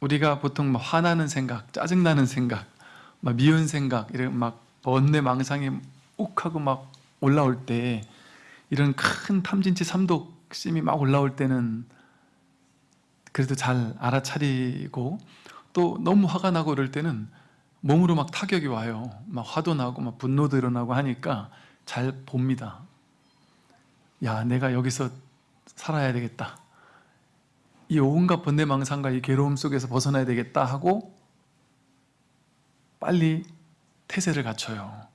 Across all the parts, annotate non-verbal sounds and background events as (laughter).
우리가 보통 막 화나는 생각, 짜증나는 생각, 막 미운 생각, 이런 막 번뇌 망상이 욱 하고 막 올라올 때 이런 큰 탐진치 삼독심이 막 올라올 때는 그래도 잘 알아차리고 또 너무 화가 나고 그럴 때는 몸으로 막 타격이 와요. 막 화도 나고 막 분노도 일어나고 하니까 잘 봅니다. 야, 내가 여기서 살아야 되겠다. 이 온갖 번뇌망상과 이 괴로움 속에서 벗어나야 되겠다 하고 빨리 태세를 갖춰요.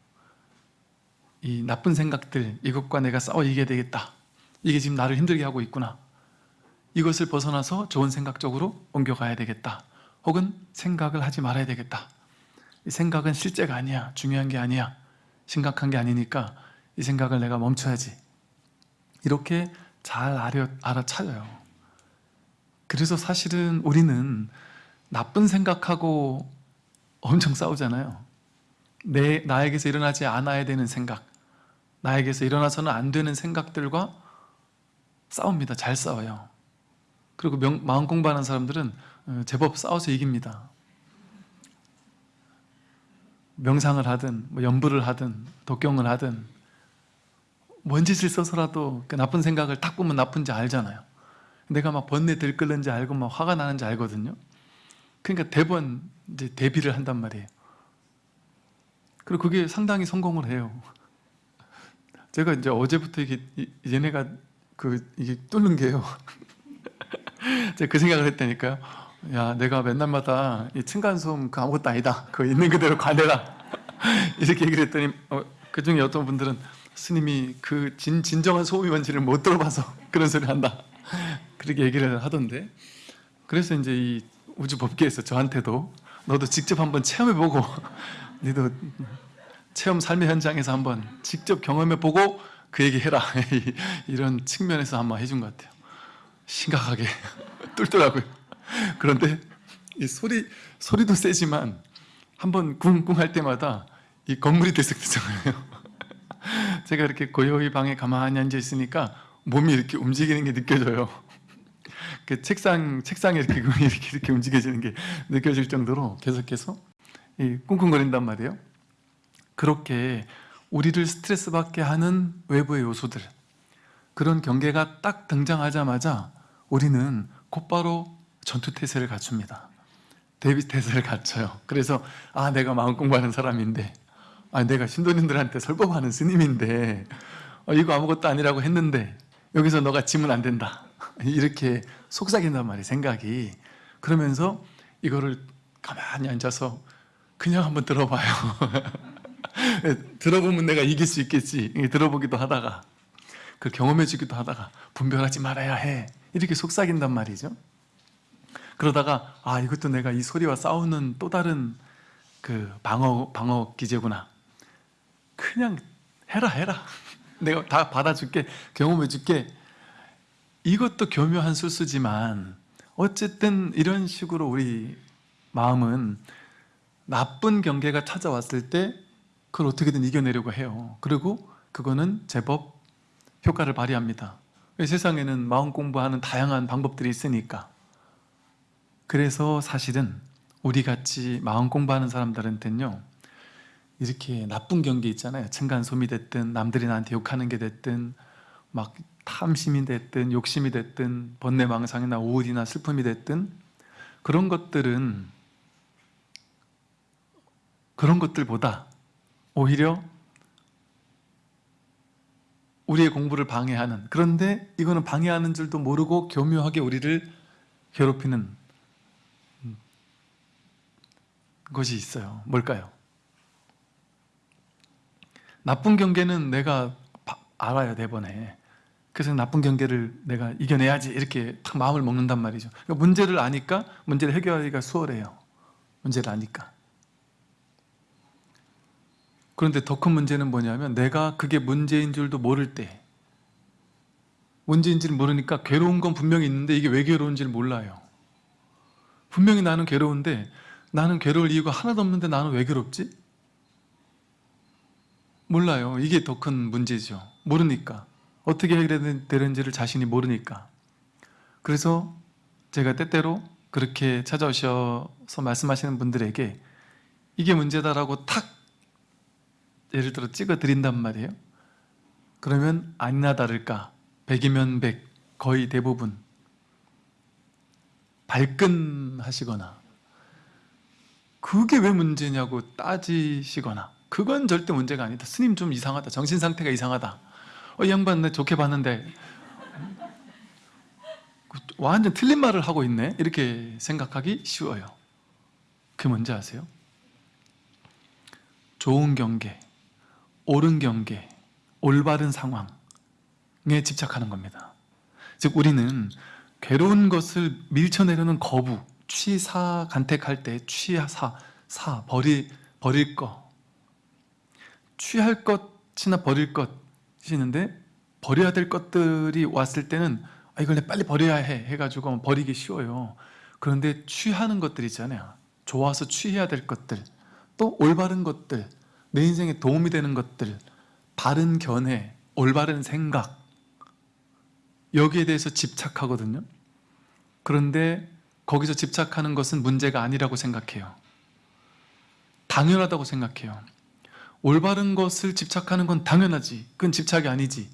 이 나쁜 생각들, 이것과 내가 싸워 이겨야 되겠다. 이게 지금 나를 힘들게 하고 있구나. 이것을 벗어나서 좋은 생각 쪽으로 옮겨가야 되겠다. 혹은 생각을 하지 말아야 되겠다. 이 생각은 실제가 아니야. 중요한 게 아니야. 심각한 게 아니니까 이 생각을 내가 멈춰야지. 이렇게 잘 알아, 알아차려요. 그래서 사실은 우리는 나쁜 생각하고 엄청 싸우잖아요. 내, 나에게서 일어나지 않아야 되는 생각, 나에게서 일어나서는 안 되는 생각들과 싸웁니다. 잘 싸워요. 그리고 명, 마음 공부하는 사람들은 어, 제법 싸워서 이깁니다. 명상을 하든 뭐 연부를 하든 독경을 하든 뭔 짓을 써서라도 그 나쁜 생각을 딱 보면 나쁜지 알잖아요. 내가 막 번뇌 들끓는지 알고 막 화가 나는지 알거든요. 그러니까 대번 이제 대비를 한단 말이에요. 그리고 그게 상당히 성공을 해요. 제가 이제 어제부터 이게 얘네가 그 이게 뚫는 게요. (laughs) 제가 그 생각을 했다니까요. 야, 내가 맨날마다 이 층간소음 그 아무것도 아니다. 그 있는 그대로 관해라. (laughs) 이렇게 얘기를 했더니 어, 그 중에 어떤 분들은 스님이 그 진, 진정한 소음이 뭔지를 못 들어봐서 (laughs) 그런 소리를 한다. 그렇게 얘기를 하던데. 그래서 이제 이 우주 법계에서 저한테도 너도 직접 한번 체험해보고 (laughs) 너도 체험 삶의 현장에서 한번 직접 경험해보고 그 얘기 해라. (laughs) 이런 측면에서 한번 해준 것 같아요. 심각하게 (laughs) 뚫더라고요. 그런데 이 소리, 소리도 세지만 한번 쿵쿵 할 때마다 이 건물이 들썩들썩해요. 제가 이렇게 고요히 방에 가만히 앉아 있으니까 몸이 이렇게 움직이는 게 느껴져요. 그 책상 책상에 이렇게 (laughs) 이렇게 이렇게 움직여지는 게 느껴질 정도로 계속해서 이 꿍꿍거린단 말이에요. 그렇게 우리를 스트레스 받게 하는 외부의 요소들 그런 경계가 딱 등장하자마자 우리는 곧바로 전투 태세를 갖춥니다. 대비 태세를 갖춰요. 그래서 아 내가 마음 공부하는 사람인데 아 내가 신도님들한테 설법하는 스님인데 어, 이거 아무것도 아니라고 했는데 여기서 너가 지면 안 된다 (laughs) 이렇게 속삭인단 말이에요 생각이. 그러면서 이거를 가만히 앉아서 그냥 한번 들어봐요. (laughs) 들어보면 내가 이길 수 있겠지. 들어보기도 하다가 그 경험해 주기도 하다가 분별하지 말아야 해. 이렇게 속삭인단 말이죠. 그러다가 아 이것도 내가 이 소리와 싸우는 또 다른 그 방어 방어 기제구나. 그냥 해라 해라. (laughs) 내가 다 받아줄게 경험해 줄게 이것도 교묘한 술수지만 어쨌든 이런 식으로 우리 마음은 나쁜 경계가 찾아왔을 때 그걸 어떻게든 이겨내려고 해요. 그리고 그거는 제법 효과를 발휘합니다. 세상에는 마음 공부하는 다양한 방법들이 있으니까. 그래서 사실은 우리같이 마음 공부하는 사람들한테는요 이렇게 나쁜 경계 있잖아요. 층간소음이 됐든 남들이 나한테 욕하는 게 됐든 막 탐심이 됐든 욕심이 됐든 번뇌망상이나 우울이나 슬픔이 됐든 그런 것들은 그런 것들보다 오히려 우리의 공부를 방해하는 그런데 이거는 방해하는 줄도 모르고 교묘하게 우리를 괴롭히는 것이 있어요 뭘까요? 나쁜 경계는 내가 알아야 대번에 그래서 나쁜 경계를 내가 이겨내야지 이렇게 탁 마음을 먹는단 말이죠 그러니까 문제를 아니까 문제를 해결하기가 수월해요 문제를 아니까 그런데 더 큰 문제는 뭐냐면 내가 그게 문제인 줄도 모를 때 문제인지를 모르니까 괴로운 건 분명히 있는데 이게 왜 괴로운지를 몰라요 분명히 나는 괴로운데 나는 괴로울 이유가 하나도 없는데 나는 왜 괴롭지? 몰라요. 이게 더 큰 문제죠. 모르니까. 어떻게 해결되는지를 자신이 모르니까. 그래서 제가 때때로 그렇게 찾아오셔서 말씀하시는 분들에게 이게 문제다라고 탁 예를 들어 찍어 드린단 말이에요. 그러면 아니나 다를까? 백이면 백 거의 대부분 발끈하시거나 그게 왜 문제냐고 따지시거나 그건 절대 문제가 아니다. 스님 좀 이상하다. 정신 상태가 이상하다 어, 이 양반 내 좋게 봤는데. 완전 틀린 말을 하고 있네. 이렇게 생각하기 쉬워요. 그게 뭔지 아세요? 좋은 경계, 옳은 경계, 올바른 상황에 집착하는 겁니다. 즉 우리는 괴로운 것을 밀쳐내려는 거부, 취사 간택할 때 취사, 사, 버리, 버릴 거. 취할 것이나 버릴 것 이 있는데 버려야 될 것들이 왔을 때는 아, 이걸 내 빨리 버려야 해 해가지고 버리기 쉬워요. 그런데 취하는 것들 있잖아요. 좋아서 취해야 될 것들 또 올바른 것들 내 인생에 도움이 되는 것들 바른 견해, 올바른 생각. 여기에 대해서 집착하거든요. 그런데 거기서 집착하는 것은 문제가 아니라고 생각해요. 당연하다고 생각해요 올바른 것을 집착하는 건 당연하지. 그건 집착이 아니지.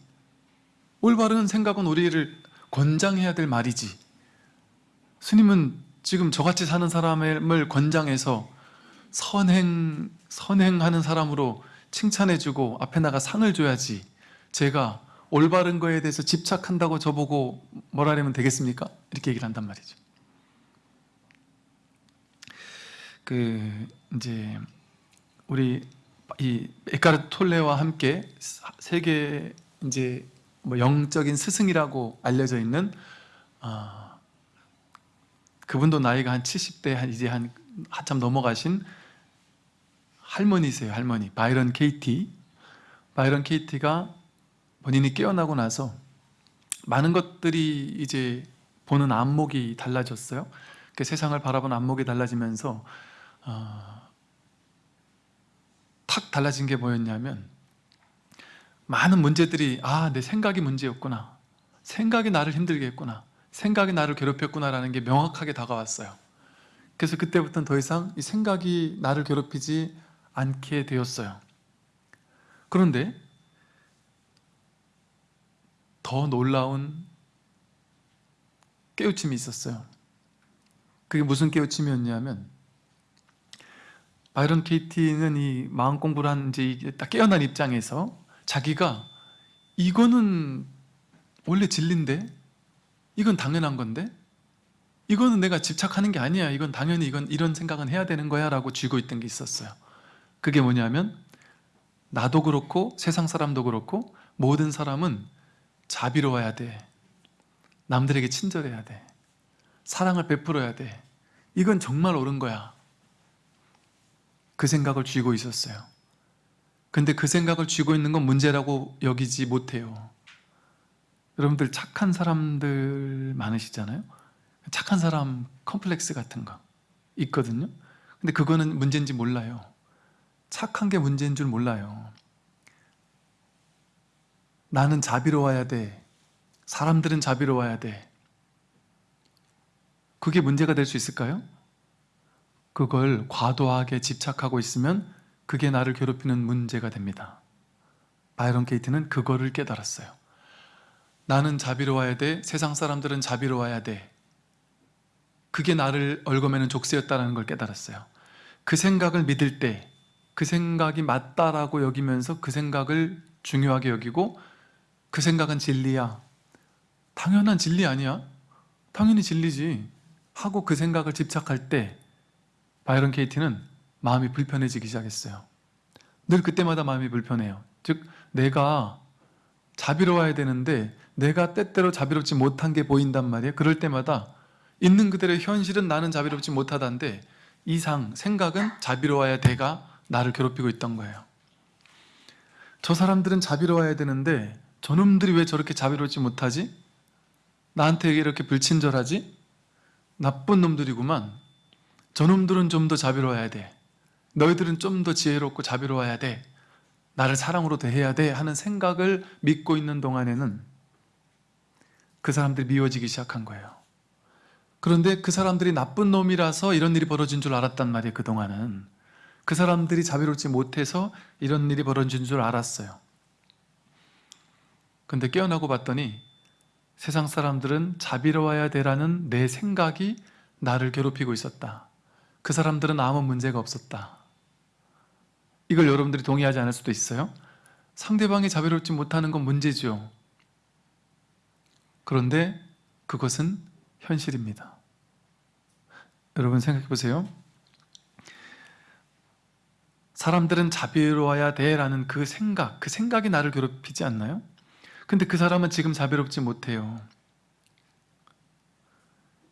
올바른 생각은 우리를 권장해야 될 말이지. 스님은 지금 저같이 사는 사람을 권장해서 선행, 선행하는 사람으로 칭찬해주고 앞에 나가 상을 줘야지. 제가 올바른 거에 대해서 집착한다고 저보고 뭐라면 되겠습니까? 이렇게 얘기를 한단 말이죠. 그 이제 우리 이 에카르트 톨레와 함께 세계 이제 뭐 영적인 스승이라고 알려져 있는 아, 그분도 나이가 한 70대 한 이제 한 한참 넘어가신 할머니세요 할머니. 바이런 케이티. 바이런 케이티가 본인이 깨어나고 나서 많은 것들이 이제 보는 안목이 달라졌어요. 그 세상을 바라보는 안목이 달라지면서 어, 탁 달라진 게 뭐였냐면 많은 문제들이 아 내 생각이 문제였구나. 생각이 나를 힘들게 했구나. 생각이 나를 괴롭혔구나 라는 게 명확하게 다가왔어요. 그래서 그때부터는 더 이상 이 생각이 나를 괴롭히지 않게 되었어요. 그런데 더 놀라운 깨우침이 있었어요. 그게 무슨 깨우침이었냐면 바이런 케이티는 이 마음 공부를 한 이제 딱 깨어난 입장에서 자기가 이거는 원래 진리인데 이건 당연한 건데 이거는 내가 집착하는 게 아니야. 이건 당연히 이건 이런 생각은 해야 되는 거야 라고 쥐고 있던 게 있었어요. 그게 뭐냐면 나도 그렇고 세상 사람도 그렇고 모든 사람은 자비로워야 돼. 남들에게 친절해야 돼. 사랑을 베풀어야 돼. 이건 정말 옳은 거야 그 생각을 쥐고 있었어요. 근데 그 생각을 쥐고 있는 건 문제라고 여기지 못해요. 여러분들 착한 사람들 많으시잖아요. 착한 사람 컴플렉스 같은 거 있거든요. 근데 그거는 문제인지 몰라요. 착한 게 문제인 줄 몰라요. 나는 자비로워야 돼. 사람들은 자비로워야 돼. 그게 문제가 될 수 있을까요? 그걸 과도하게 집착하고 있으면 그게 나를 괴롭히는 문제가 됩니다. 바이런 케이트는 그거를 깨달았어요. 나는 자비로워야 돼. 세상 사람들은 자비로워야 돼. 그게 나를 얽어매는 족쇄였다는 걸 깨달았어요. 그 생각을 믿을 때 그 생각이 맞다라고 여기면서 그 생각을 중요하게 여기고 그 생각은 진리야. 당연한 진리 아니야? 당연히 진리지. 하고 그 생각을 집착할 때 바이런 케이티는 마음이 불편해지기 시작했어요. 늘 그때마다 마음이 불편해요. 즉 내가 자비로워야 되는데 내가 때때로 자비롭지 못한 게 보인단 말이에요. 그럴 때마다 있는 그대로 현실은 나는 자비롭지 못하다는데 이상 생각은 자비로워야 돼가 나를 괴롭히고 있던 거예요. 저 사람들은 자비로워야 되는데 저놈들이 왜 저렇게 자비롭지 못하지? 나한테 이렇게 불친절하지? 나쁜 놈들이구만 저놈들은 좀 더 자비로워야 돼. 너희들은 좀 더 지혜롭고 자비로워야 돼. 나를 사랑으로 대해야 돼 하는 생각을 믿고 있는 동안에는 그 사람들이 미워지기 시작한 거예요. 그런데 그 사람들이 나쁜 놈이라서 이런 일이 벌어진 줄 알았단 말이에요 그동안은. 그 사람들이 자비롭지 못해서 이런 일이 벌어진 줄 알았어요. 근데 깨어나고 봤더니 세상 사람들은 자비로워야 되라는 내 생각이 나를 괴롭히고 있었다 그 사람들은 아무 문제가 없었다. 이걸 여러분들이 동의하지 않을 수도 있어요. 상대방이 자비롭지 못하는 건 문제죠. 그런데 그것은 현실입니다. 여러분 생각해 보세요. 사람들은 자비로워야 돼 라는 그 생각 그 생각이 나를 괴롭히지 않나요? 근데 그 사람은 지금 자비롭지 못해요.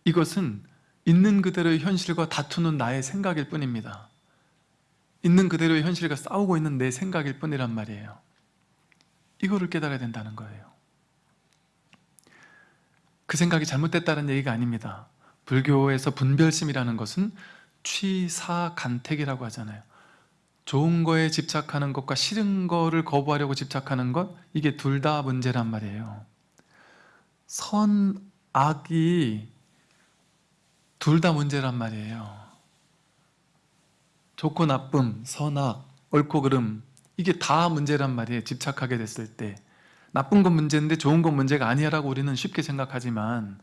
이것은 있는 그대로의 현실과 다투는 나의 생각일 뿐입니다. 있는 그대로의 현실과 싸우고 있는 내 생각일 뿐이란 말이에요. 이거를 깨달아야 된다는 거예요. 그 생각이 잘못됐다는 얘기가 아닙니다. 불교에서 분별심이라는 것은 취사간택이라고 하잖아요. 좋은 거에 집착하는 것과 싫은 거를 거부하려고 집착하는 것 이게 둘 다 문제란 말이에요. 선, 악이 둘 다 문제란 말이에요. 좋고 나쁨, 선악, 옳고 그름 이게 다 문제란 말이에요 집착하게 됐을 때. 나쁜 건 문제인데 좋은 건 문제가 아니라고 우리는 쉽게 생각하지만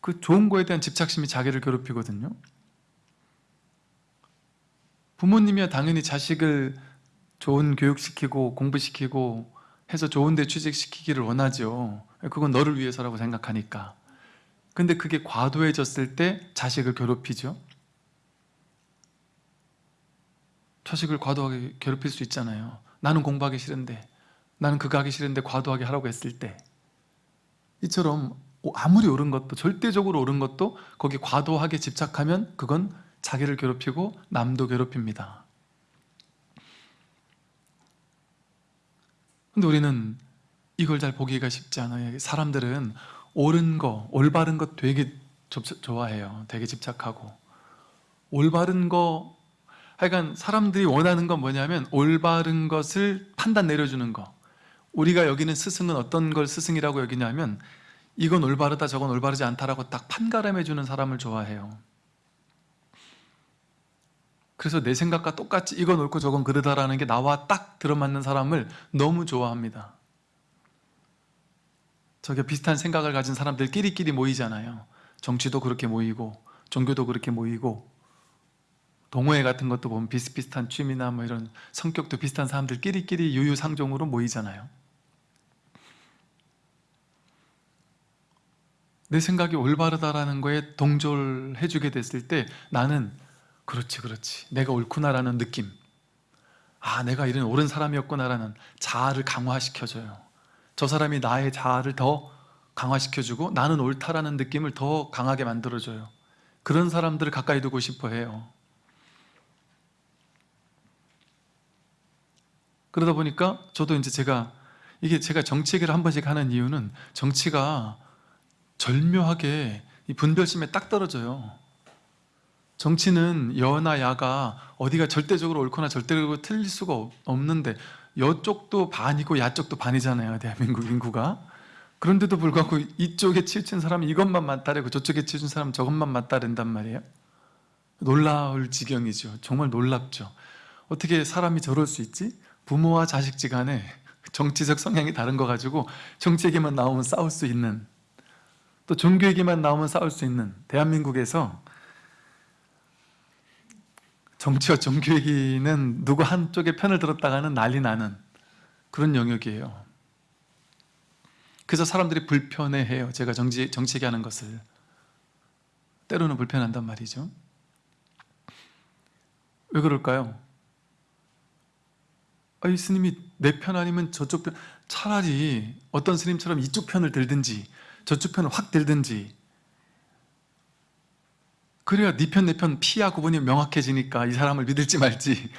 그 좋은 거에 대한 집착심이 자기를 괴롭히거든요. 부모님이야 당연히 자식을 좋은 교육시키고 공부시키고 해서 좋은 데 취직시키기를 원하죠. 그건 너를 위해서라고 생각하니까 근데 그게 과도해졌을 때 자식을 괴롭히죠. 자식을 과도하게 괴롭힐 수 있잖아요. 나는 공부하기 싫은데 나는 그거 하기 싫은데 과도하게 하라고 했을 때. 이처럼 아무리 옳은 것도 절대적으로 옳은 것도 거기 과도하게 집착하면 그건 자기를 괴롭히고 남도 괴롭힙니다. 근데 우리는 이걸 잘 보기가 쉽지 않아요. 사람들은 옳은 거, 올바른 것 되게 좋아해요. 되게 집착하고. 올바른 거 하여간 사람들이 원하는 건 뭐냐면 올바른 것을 판단 내려주는 거. 우리가 여기는 스승은 어떤 걸 스승이라고 여기냐면 이건 올바르다 저건 올바르지 않다라고 딱 판가름해 주는 사람을 좋아해요. 그래서 내 생각과 똑같이 이건 옳고 저건 그르다라는 게 나와 딱 들어맞는 사람을 너무 좋아합니다 저게 비슷한 생각을 가진 사람들 끼리끼리 모이잖아요. 정치도 그렇게 모이고 종교도 그렇게 모이고 동호회 같은 것도 보면 비슷비슷한 취미나 뭐 이런 성격도 비슷한 사람들 끼리끼리 유유상종으로 모이잖아요. 내 생각이 올바르다라는 거에 동조를 해주게 됐을 때 나는 그렇지 그렇지. 내가 옳구나라는 느낌. 아 내가 이런 옳은 사람이었구나라는 자아를 강화시켜줘요 저 사람이 나의 자아를 더 강화시켜주고 나는 옳다라는 느낌을 더 강하게 만들어줘요. 그런 사람들을 가까이 두고 싶어 해요. 그러다 보니까 저도 이제 제가 이게 제가 정치 얘기를 한 번씩 하는 이유는 정치가 절묘하게 이 분별심에 딱 떨어져요. 정치는 여나 야가 어디가 절대적으로 옳거나 절대적으로 틀릴 수가 없는데 여쪽도 반이고 야쪽도 반이잖아요 대한민국 인구가. 그런데도 불구하고 이쪽에 치우친 사람은 이것만 맞다래고 저쪽에 치우친 사람은 저것만 맞다랜단 말이에요? 놀라울 지경이죠. 정말 놀랍죠. 어떻게 사람이 저럴 수 있지? 부모와 자식지 간에 정치적 성향이 다른 거 가지고 정치 얘기만 나오면 싸울 수 있는 또 종교 얘기만 나오면 싸울 수 있는 대한민국에서 정치와 종교 얘기는 누구 한쪽의 편을 들었다가는 난리 나는 그런 영역이에요. 그래서 사람들이 불편해해요. 제가 정치, 정치 얘기하는 것을. 때로는 불편한단 말이죠. 왜 그럴까요? 아이 스님이 내 편 아니면 저쪽 편 차라리 어떤 스님처럼 이쪽 편을 들든지 저쪽 편을 확 들든지 그래야 네 편 내 편 피야 구분이 명확해지니까 이 사람을 믿을지 말지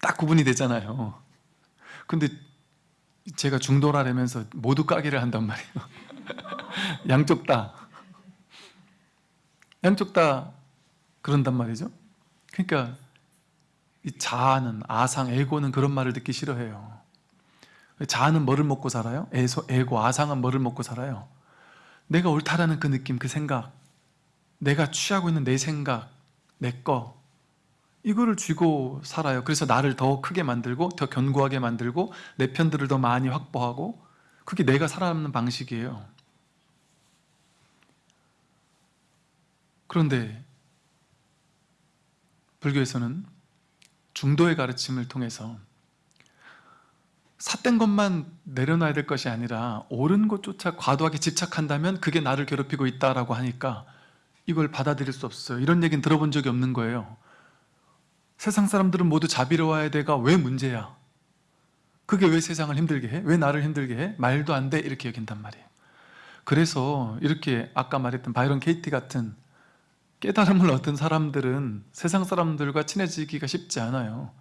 딱 구분이 되잖아요. 근데 제가 중도라면서 모두 까기를 한단 말이에요. (laughs) 양쪽 다. 양쪽 다 그런단 말이죠. 그러니까 이 자아는 아상, 에고는 그런 말을 듣기 싫어해요. 자아는 뭐를 먹고 살아요? 에고, 아상은 뭐를 먹고 살아요? 내가 옳다라는 그 느낌, 그 생각 내가 취하고 있는 내 생각, 내 거, 이거를 쥐고 살아요. 그래서 나를 더 크게 만들고, 더 견고하게 만들고, 내 편들을 더 많이 확보하고, 그게 내가 살아남는 방식이에요. 그런데, 불교에서는 중도의 가르침을 통해서 삿된 것만 내려놔야 될 것이 아니라 옳은 것조차 과도하게 집착한다면 그게 나를 괴롭히고 있다라고 하니까 이걸 받아들일 수 없어요. 이런 얘기는 들어본 적이 없는 거예요. 세상 사람들은 모두 자비로워야 돼가 왜 문제야? 그게 왜 세상을 힘들게 해? 왜 나를 힘들게 해? 말도 안 돼. 이렇게 여긴단 말이에요. 그래서 이렇게 아까 말했던 바이런 케이티 같은 깨달음을 얻은 사람들은 세상 사람들과 친해지기가 쉽지 않아요.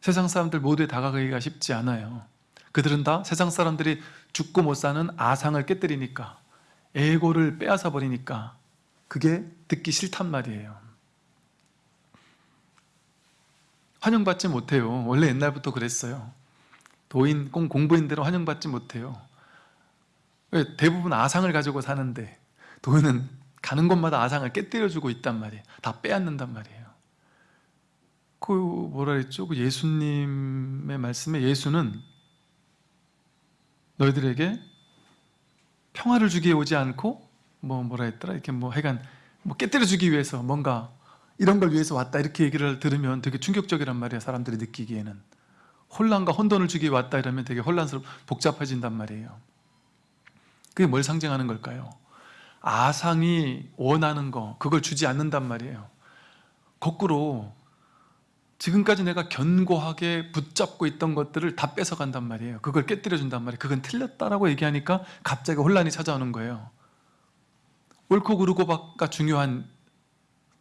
세상 사람들 모두에 다가가기가 쉽지 않아요. 그들은 다 세상 사람들이 죽고 못 사는 아상을 깨뜨리니까 에고를 빼앗아 버리니까 그게 듣기 싫단 말이에요. 환영받지 못해요. 원래 옛날부터 그랬어요. 도인, 꼭 공부인들은 환영받지 못해요. 왜? 대부분 아상을 가지고 사는데 도인은 가는 곳마다 아상을 깨뜨려주고 있단 말이에요. 다 빼앗는단 말이에요. 그 뭐라 그랬죠? 그 예수님의 말씀에 예수는 너희들에게 평화를 주기에 오지 않고 뭐 뭐라 했더라? 이렇게 뭐 해간 뭐 깨뜨려 주기 위해서 뭔가 이런 걸 위해서 왔다 이렇게 얘기를 들으면 되게 충격적이란 말이야 사람들이 느끼기에는. 혼란과 혼돈을 주기 위해 왔다 이러면 되게 혼란스럽 복잡해진단 말이에요. 그게 뭘 상징하는 걸까요? 아상이 원하는 거 그걸 주지 않는단 말이에요. 거꾸로 지금까지 내가 견고하게 붙잡고 있던 것들을 다 뺏어간단 말이에요. 그걸 깨뜨려 준단 말이에요. 그건 틀렸다라고 얘기하니까 갑자기 혼란이 찾아오는 거예요 옳고 그르고가 중요한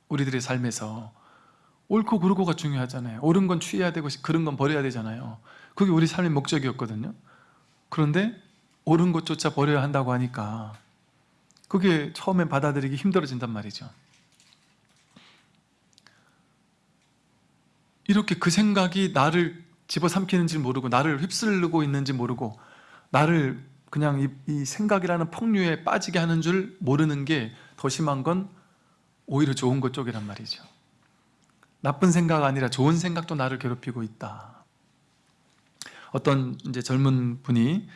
우리들의 삶에서 옳고 그르고가 중요하잖아요. 옳은 건 취해야 되고 그른 건 버려야 되잖아요. 그게 우리 삶의 목적이었거든요. 그런데 옳은 것조차 버려야 한다고 하니까 그게 처음엔 받아들이기 힘들어진단 말이죠. 이렇게 그 생각이 나를 집어삼키는지 모르고 나를 휩쓸고 있는지 모르고 나를 그냥 이, 이 생각이라는 폭류에 빠지게 하는 줄 모르는 게 더 심한 건 오히려 좋은 것 쪽이란 말이죠 나쁜 생각 아니라 좋은 생각도 나를 괴롭히고 있다 어떤 이제 젊은 분이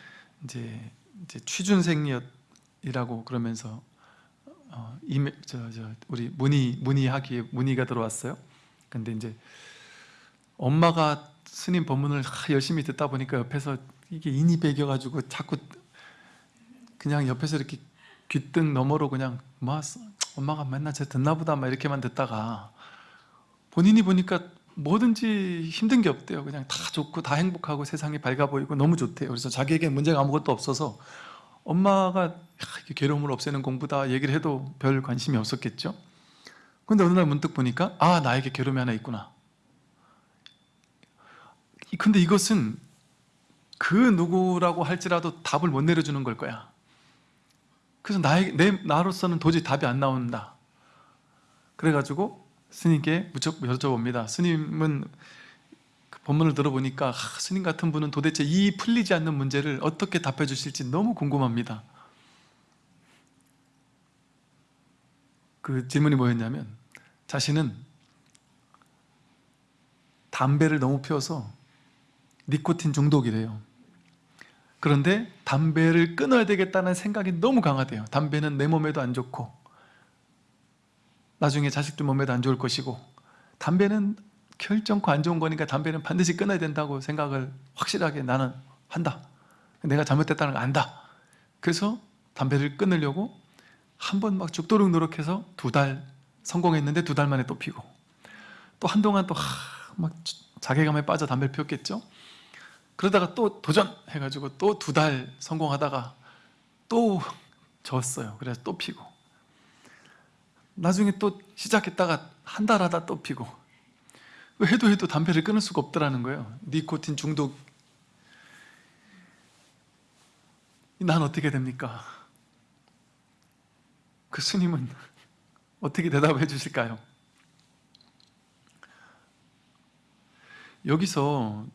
이제, 이제 취준생이라고 그러면서 어, 이메, 저, 저, 우리 문의 문의하기에 문의가 들어왔어요. 근데 이제 엄마가 스님 법문을 열심히 듣다 보니까 옆에서 이게 인이 배겨가지고 자꾸 그냥 옆에서 이렇게 귀등 너머로 그냥 뭐 엄마가 맨날 제 듣나 보다 막 이렇게만 듣다가 본인이 보니까 뭐든지 힘든 게 없대요. 그냥 다 좋고 다 행복하고 세상이 밝아 보이고 너무 좋대요. 그래서 자기에게 문제가 아무것도 없어서 엄마가 괴로움을 없애는 공부다 얘기를 해도 별 관심이 없었겠죠. 근데 어느 날 문득 보니까 아 나에게 괴로움이 하나 있구나. 근데 이것은 그 누구라고 할지라도 답을 못 내려주는 걸 거야 그래서 나의, 내, 나로서는 도저히 답이 안 나온다. 그래가지고 스님께 무척 여쭤봅니다. 스님은 그 본문을 들어보니까 아, 스님 같은 분은 도대체 이 풀리지 않는 문제를 어떻게 답해 주실지 너무 궁금합니다. 그 질문이 뭐였냐면 자신은 담배를 너무 피워서 니코틴 중독이래요 그런데 담배를 끊어야 되겠다는 생각이 너무 강하대요. 담배는 내 몸에도 안 좋고 나중에 자식들 몸에도 안 좋을 것이고 담배는 결정코 안 좋은 거니까 담배는 반드시 끊어야 된다고 생각을 확실하게 나는 한다. 내가 잘못됐다는 걸 안다. 그래서 담배를 끊으려고 한 번 막 죽도록 노력해서 두 달 성공했는데 두 달 만에 또 피고 또 한동안 또 막 자괴감에 빠져 담배를 피웠겠죠 그러다가 또 도전해가지고 또 두 달 성공하다가 또 졌어요. 그래서 또 피고. 나중에 또 시작했다가 한 달 하다 또 피고. 해도 해도 담배를 끊을 수가 없더라는 거예요. 니코틴 중독. 난 어떻게 됩니까? 그 스님은 (laughs) 어떻게 대답해 주실까요? 여기서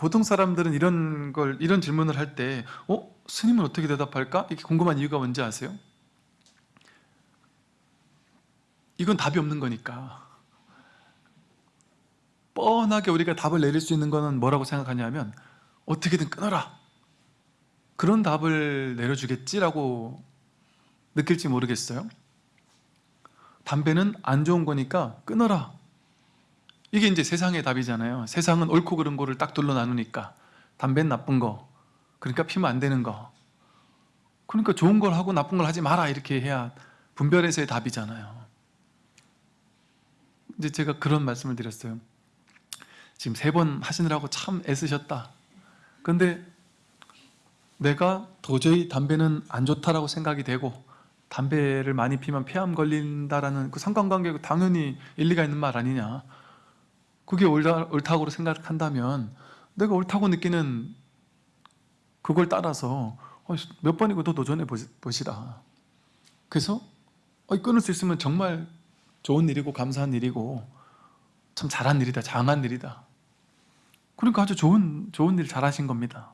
보통 사람들은 이런 걸 이런 질문을 할 때 어? 스님은 어떻게 대답할까? 이렇게 궁금한 이유가 뭔지 아세요? 이건 답이 없는 거니까 뻔하게 우리가 답을 내릴 수 있는 거는 뭐라고 생각하냐면 어떻게든 끊어라 그런 답을 내려주겠지라고 느낄지 모르겠어요 담배는 안 좋은 거니까 끊어라 이게 이제 세상의 답이잖아요. 세상은 옳고 그른 거를 딱 둘러 나누니까 담배는 나쁜 거 그러니까 피면 안 되는 거. 그러니까 좋은 걸 하고 나쁜 걸 하지 마라 이렇게 해야 분별해서의 답이잖아요. 이제 제가 그런 말씀을 드렸어요. 지금 세 번 하시느라고 참 애쓰셨다. 근데 내가 도저히 담배는 안 좋다라고 생각이 되고 담배를 많이 피면 폐암 걸린다라는 그 상관관계가 당연히 일리가 있는 말 아니냐 그게 옳다, 옳다고 생각한다면 내가 옳다고 느끼는 그걸 따라서 어, 몇 번이고 더 도전해 보시- 보시라. 그래서 어, 끊을 수 있으면 정말 좋은 일이고 감사한 일이고 참 잘한 일이다 장한 일이다. 그러니까 아주 좋은 좋은 일 잘하신 겁니다.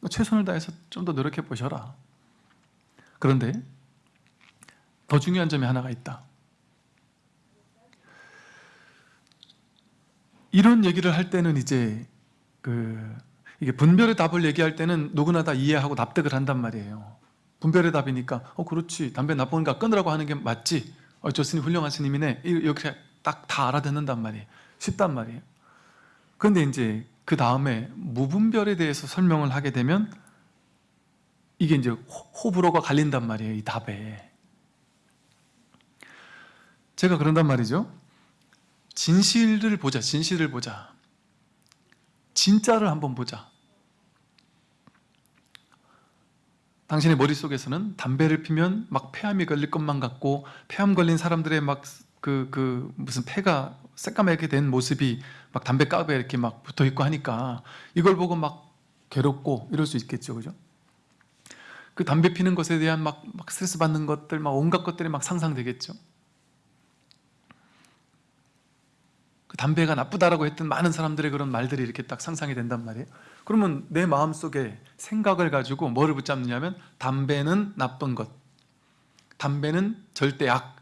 그러니까 최선을 다해서 좀 더 노력해 보셔라. 그런데 더 중요한 점이 하나가 있다 이런 얘기를 할 때는 이제 그 이게 분별의 답을 얘기할 때는 누구나 다 이해하고 납득을 한단 말이에요. 분별의 답이니까 어 그렇지. 담배 나쁘니까 끊으라고 하는 게 맞지. 어, 저 스님 훌륭한 스님이네. 이렇게 딱 다 알아듣는단 말이에요. 쉽단 말이에요. 그런데 이제 그 다음에 무분별에 대해서 설명을 하게 되면 이게 이제 호- 호불호가 갈린단 말이에요 이 답에. 제가 그런단 말이죠 진실을 보자 진실을 보자. 진짜를 한번 보자. 당신의 머릿속에서는 담배를 피면 막 폐암이 걸릴 것만 같고 폐암 걸린 사람들의 막 그 그 무슨 폐가 새까맣게 된 모습이 막 담배갑에 이렇게 막 붙어 있고 하니까 이걸 보고 막 괴롭고 이럴 수 있겠죠 그죠? 그 담배 피는 것에 대한 막, 막 스트레스 받는 것들 막 온갖 것들이 막 상상되겠죠 그 담배가 나쁘다라고 했던 많은 사람들의 그런 말들이 이렇게 딱 상상이 된단 말이에요. 그러면 내 마음속에 생각을 가지고 뭐를 붙잡느냐면 담배는 나쁜 것 담배는 절대 악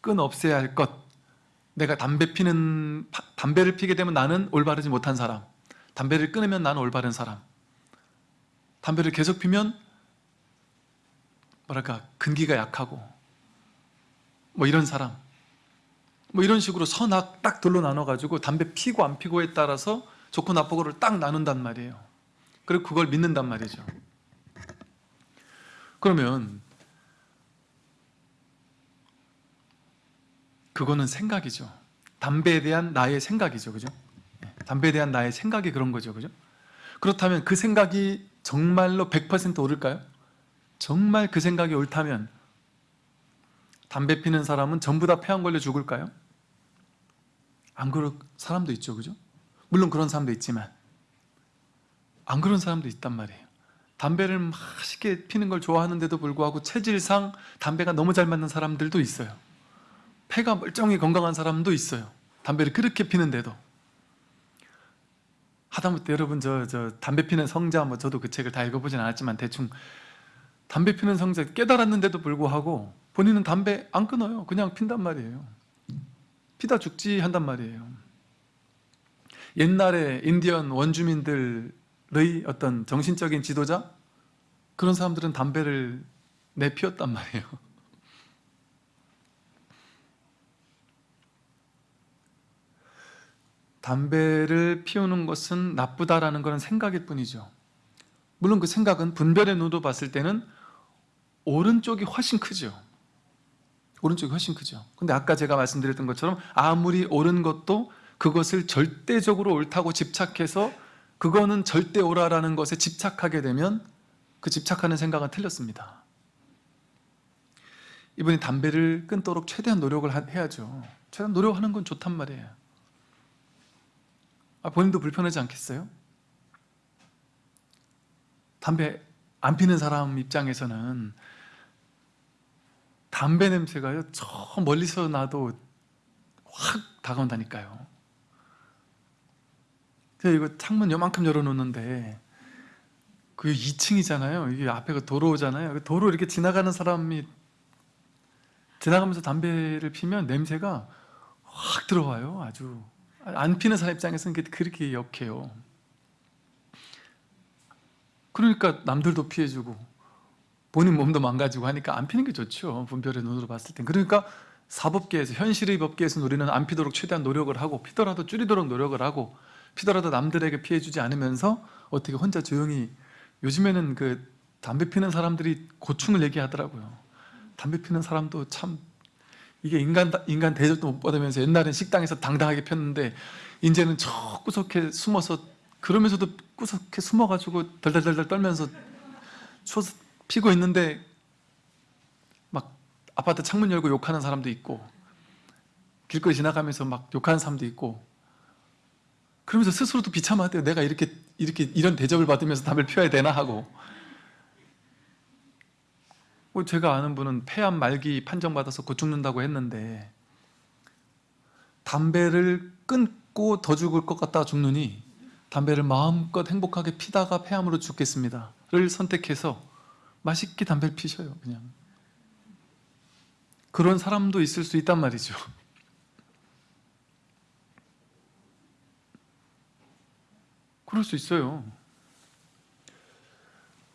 끈 없애야 할 것. 내가 담배 피는 파- 담배를 피게 되면 나는 올바르지 못한 사람. 담배를 끊으면 나는 올바른 사람. 담배를 계속 피면 뭐랄까 근기가 약하고 뭐 이런 사람 뭐 이런 식으로 선악 딱 둘로 나눠가지고 담배 피고 안 피고에 따라서 좋고 나쁘고를 딱 나눈단 말이에요 그리고 그걸 믿는단 말이죠 그러면 그거는 생각이죠 담배에 대한 나의 생각이죠 그죠? 네, 담배에 대한 나의 생각이 그런 거죠 그죠? 그렇다면 그 생각이 정말로 100% 옳을까요? 정말 그 생각이 옳다면 담배 피는 사람은 전부 다 폐암 걸려 죽을까요? 안 그럴 사람도 있죠 그죠? 물론 그런 사람도 있지만 안 그런 사람도 있단 말이에요. 담배를 맛있게 피는 걸 좋아하는데도 불구하고 체질상 담배가 너무 잘 맞는 사람들도 있어요. 폐가 멀쩡히 건강한 사람도 있어요. 담배를 그렇게 피는데도. 하다못해 여러분 저, 저 담배 피는 성자 뭐 저도 그 책을 다 읽어보진 않았지만 대충 담배 피는 성자 깨달았는데도 불구하고 본인은 담배 안 끊어요. 그냥 핀단 말이에요 피다 죽지 한단 말이에요. 옛날에 인디언 원주민들의 어떤 정신적인 지도자? 그런 사람들은 담배를 내피웠단 말이에요. (laughs) 담배를 피우는 것은 나쁘다라는 것은 생각일 뿐이죠. 물론 그 생각은 분별의 눈으로 봤을 때는 오른쪽이 훨씬 크죠 오른쪽이 훨씬 크죠. 근데 아까 제가 말씀드렸던 것처럼 아무리 옳은 것도 그것을 절대적으로 옳다고 집착해서 그거는 절대 옳아라는 것에 집착하게 되면 그 집착하는 생각은 틀렸습니다. 이분이 담배를 끊도록 최대한 노력을 하- 해야죠. 최대한 노력하는 건 좋단 말이에요. 아, 본인도 불편하지 않겠어요? 담배 안 피는 사람 입장에서는 담배 냄새가요 저 멀리서 나도 확 다가온다니까요 그래서 이거 창문 요만큼 열어놓는데 그 2층이잖아요 이게 앞에가 도로잖아요 그 도로 이렇게 지나가는 사람이 지나가면서 담배를 피면 냄새가 확 들어와요. 아주 안 피는 사람 입장에서는 그렇게 역해요. 그러니까 남들도 피해주고 본인 몸도 망가지고 하니까 안 피는 게 좋죠. 분별의 눈으로 봤을 땐. 그러니까 사법계에서 현실의 법계에서 우리는 안 피도록 최대한 노력을 하고 피더라도 줄이도록 노력을 하고 피더라도 남들에게 피해주지 않으면서 어떻게 혼자 조용히 요즘에는 그 담배 피는 사람들이 고충을 얘기하더라고요. 담배 피는 사람도 참 이게 인간 인간 대접도 못 받으면서 옛날엔 식당에서 당당하게 폈는데 이제는 저 구석에 숨어서 그러면서도 구석에 숨어가지고 덜덜덜덜 떨면서 추워서 피고 있는데 막 아파트 창문 열고 욕하는 사람도 있고 길거리 지나가면서 막 욕하는 사람도 있고 그러면서 스스로도 비참하대요. 내가 이렇게 이렇게 이런 대접을 받으면서 담배를 피워야 되나 하고. 뭐 제가 아는 분은 폐암 말기 판정받아서 곧 죽는다고 했는데 담배를 끊고 더 죽을 것 같다 죽느니 담배를 마음껏 행복하게 피다가 폐암으로 죽겠습니다 를 선택해서 맛있게 담배를 피셔요 그냥. 그런 사람도 있을 수 있단 말이죠. (laughs) 그럴 수 있어요.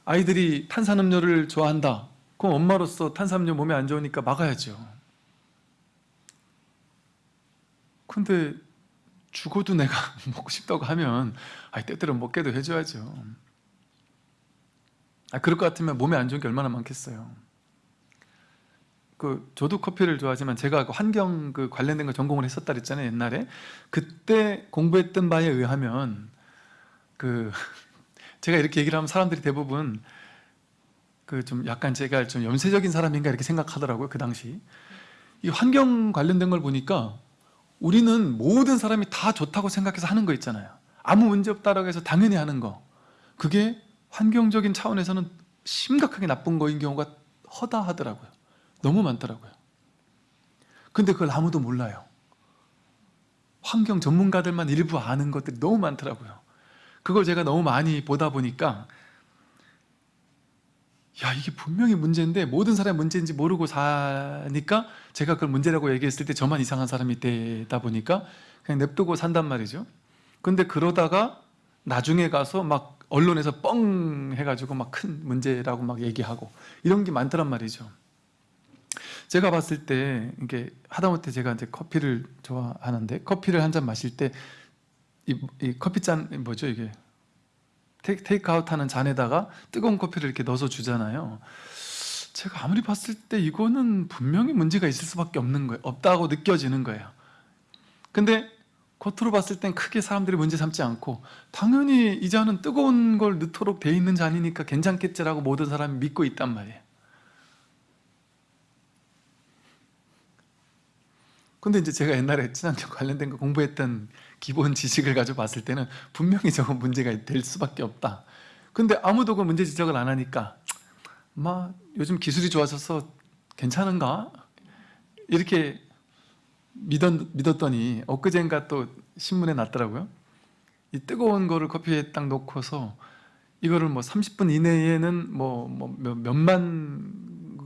아이들이 탄산음료를 좋아한다. 그럼 엄마로서 탄산음료 몸에 안 좋으니까 막아야죠. 근데 죽어도 내가 (laughs) 먹고 싶다고 하면 아 때때로 먹게도 해줘야죠 아 그럴 것 같으면 몸에 안 좋은 게 얼마나 많겠어요. 그 저도 커피를 좋아하지만 제가 그 환경 그 관련된 거 전공을 했었다 그랬잖아요 옛날에. 그때 공부했던 바에 의하면 그 (laughs) 제가 이렇게 얘기를 하면 사람들이 대부분 그 좀 약간 제가 좀 염세적인 사람인가 이렇게 생각하더라고요 그 당시. 이 환경 관련된 걸 보니까 우리는 모든 사람이 다 좋다고 생각해서 하는 거 있잖아요. 아무 문제 없다라고 해서 당연히 하는 거. 그게 환경적인 차원에서는 심각하게 나쁜 거인 경우가 허다하더라고요. 너무 많더라고요. 근데 그걸 아무도 몰라요. 환경 전문가들만 일부 아는 것들이 너무 많더라고요. 그걸 제가 너무 많이 보다 보니까 야 이게 분명히 문제인데 모든 사람이 문제인지 모르고 사니까 제가 그걸 문제라고 얘기했을 때 저만 이상한 사람이 되다 보니까 그냥 냅두고 산단 말이죠. 근데 그러다가 나중에 가서 막 언론에서 뻥 해가지고 막 큰 문제라고 막 얘기하고 이런 게 많더란 말이죠. 제가 봤을 때 이게 하다못해 제가 이제 커피를 좋아하는데 커피를 한 잔 마실 때 이 커피잔 뭐죠 이게? 테이크 아웃 하는 잔에다가 뜨거운 커피를 이렇게 넣어서 주잖아요. 제가 아무리 봤을 때 이거는 분명히 문제가 있을 수밖에 없는 거예요. 없다고 느껴지는 거예요. 근데 겉으로 봤을 땐 크게 사람들이 문제 삼지 않고 당연히 이 잔은 뜨거운 걸 넣도록 돼 있는 잔이니까 괜찮겠지라고 모든 사람이 믿고 있단 말이에요 근데 이제 제가 옛날에 친환경 관련된 거 공부했던 기본 지식을 가지고 봤을 때는 분명히 저건 문제가 될 수밖에 없다 근데 아무도 그 문제 지적을 안 하니까 막 요즘 기술이 좋아져서 괜찮은가? 이렇게 믿었, 믿었더니 엊그젠가 또 신문에 났더라고요 이 뜨거운 거를 커피에 딱 놓고서 이거를 뭐 30분 이내에는 뭐, 뭐 몇만